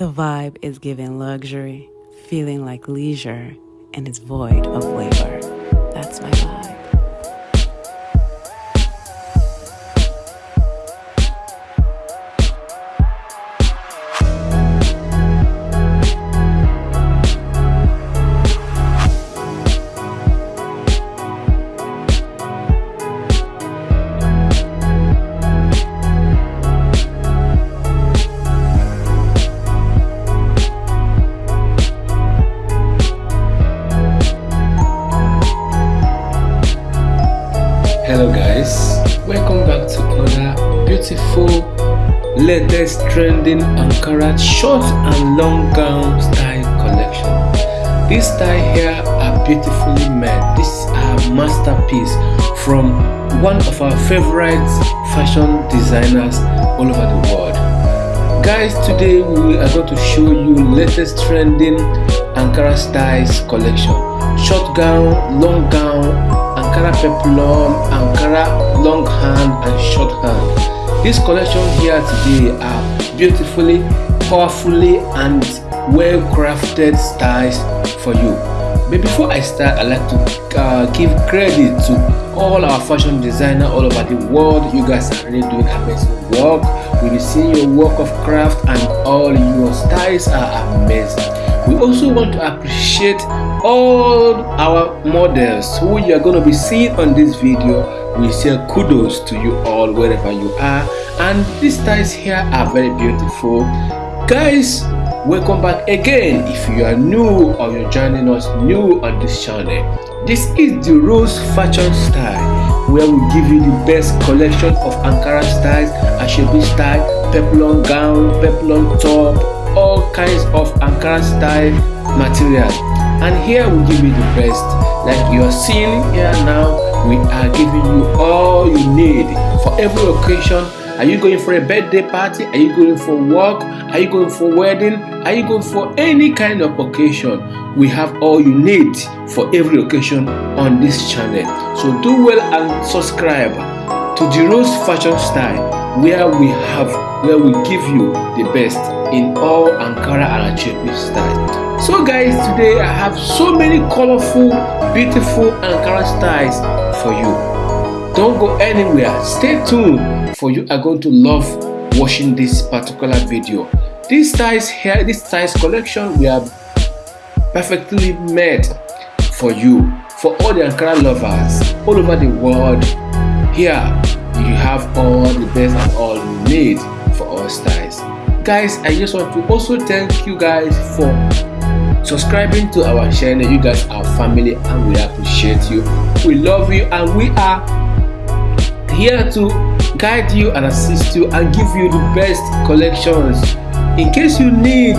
The vibe is giving luxury, feeling like leisure, and is void of labor. Latest trending ankara short and long gown style collection. This style here are beautifully made. This are masterpiece from one of our favorite fashion designers all over the world. Guys today we are going to show you latest trending ankara styles collection. Short gown long gown Ankara peplum, Ankara long hand and short hand. This collection here today are beautifully, powerfully and well crafted styles for you. But before I start, I'd like to uh, give credit to all our fashion designer all over the world. You guys are really doing amazing work. We'll be seeing your work of craft and all your styles are amazing. We also want to appreciate all our models who you are going to be seeing on this video. We say kudos to you all wherever you are and these styles here are very beautiful. Guys, welcome back again if you are new or you're joining us new on this channel. This is the Rose Fashion Style where we give you the best collection of Ankara styles, Asoebi style, peplum gown, peplum top, all kinds style material. And here we give you the best. Like you are seeing here now we are giving you all you need for every occasion. Are you going for a birthday party? Are you going for work? Are you going for wedding? Are you going for any kind of occasion? We have all you need for every occasion on this channel. So do well and subscribe to the rose fashion style where we have where we give you the best in all Ankara and Asoebi style. So guys today I have so many colorful beautiful Ankara styles for you. Don't go anywhere stay tuned for you are going to love watching this particular video. These styles here this styles collection we have perfectly made for you for all the Ankara lovers all over the world here you have all the best and all need for all styles guys i just want to also thank you guys for subscribing to our channel. You guys are family and we appreciate you. We love you and we are here to guide you and assist you and give you the best collections. In case you need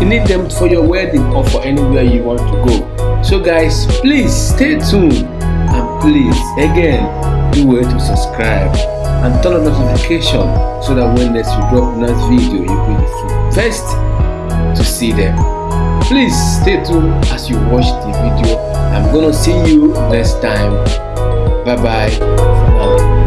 you need them for your wedding or for anywhere you want to go. So guys please stay tuned and please again do well to subscribe and turn on notification so that when next we drop next video you will be first to see them. Please stay tuned as you watch the video. I'm gonna see you next time. Bye bye